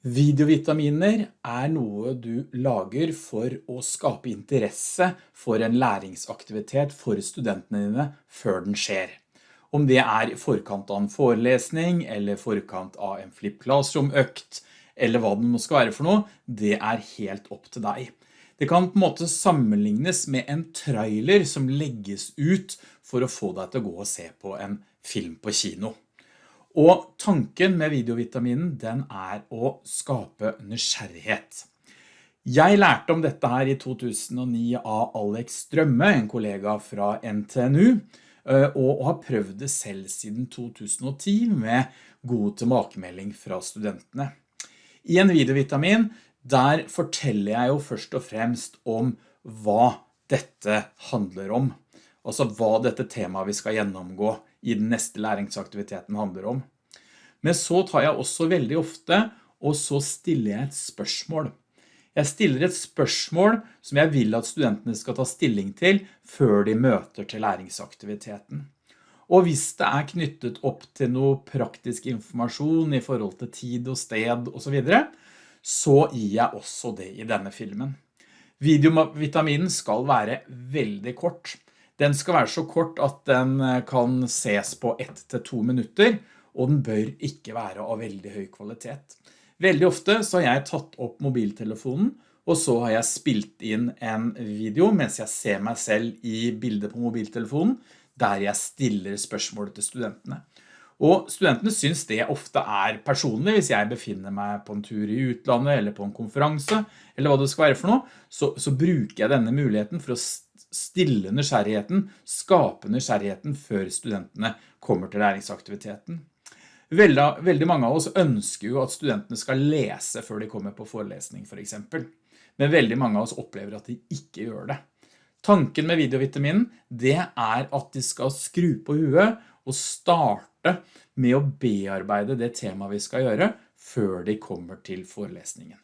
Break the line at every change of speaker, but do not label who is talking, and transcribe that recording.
Videovitaminer er noe du lager for å skape interesse for en læringsaktivitet for studentene dine før den skjer. Om det er i forkant av en forelesning, eller forkant av en Flip Classroom-økt, eller hva det skal være for noe, det er helt opp til deg. Det kan på en måte sammenlignes med en trailer som legges ut for å få deg til å gå og se på en film på kino. Og tanken med videovitaminen, den er å skape nysgjerrighet. Jeg lærte om dette her i 2009 av Alex Strømme, en kollega fra NTNU, eh, og har prøvd det selv siden 2010 med god tilbakemelding fra studentene. I en videovitamin, der forteller jeg jo først og fremst om hva dette handler om. Altså hva dette temaet vi skal gjennomgå i den neste læringsaktiviteten handler om. Men så tar jeg også veldig ofte, og så stiller jeg et spørsmål. Jeg stiller et spørsmål som jeg vil at studentene skal ta stilling til før de møter til læringsaktiviteten. Og hvis det er knyttet opp til noe praktisk informasjon i forhold til tid og sted og så videre, så gir jeg også det i denne filmen. Videovitaminen skal være veldig kort. Den skal være så kort at den eh, kan ses på 1 til 2 minutter, og den bør ikke være av veldig høy kvalitet. Veldig ofte så har jeg tatt opp mobiltelefonen, og så har jeg spilt inn en video mens jeg ser meg selv i bildet på mobiltelefonen, der jeg stiller spørsmål til studentene. Og studentene synes det ofte er personlig hvis jeg befinner meg på en tur i utlandet eller på en konferanse, eller hva det skal være for noe, så, så bruker jeg denne muligheten for å stille nysgjerrigheten, skape nysgjerrigheten før studentene kommer til læringsaktiviteten. Veldig, veldig mange av oss ønsker jo at studentene skal lese før de kommer på forelesning for eksempel. Men veldig mange av oss opplever at de ikke gjør det. Tanken med videovitaminen, det er at de skal skru på huet og starte med å bearbeide det temaet vi skal gjøre før de kommer til forelesningen.